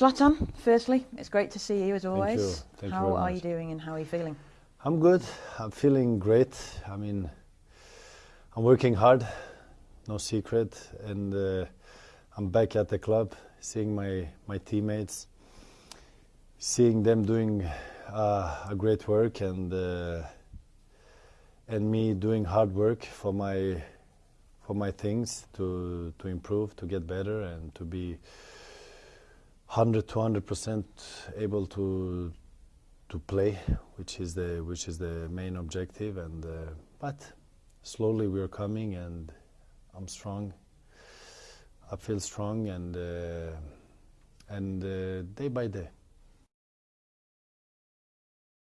Zlatan, firstly, it's great to see you as always. you. Thank you how very are much. you doing and how are you feeling? I'm good. I'm feeling great. I mean, I'm working hard, no secret, and uh, I'm back at the club, seeing my my teammates, seeing them doing uh, a great work, and uh, and me doing hard work for my for my things to to improve, to get better, and to be 100 to 100 percent able to to play, which is the which is the main objective. And uh, but slowly we are coming, and I'm strong. I feel strong, and uh, and uh, day by day.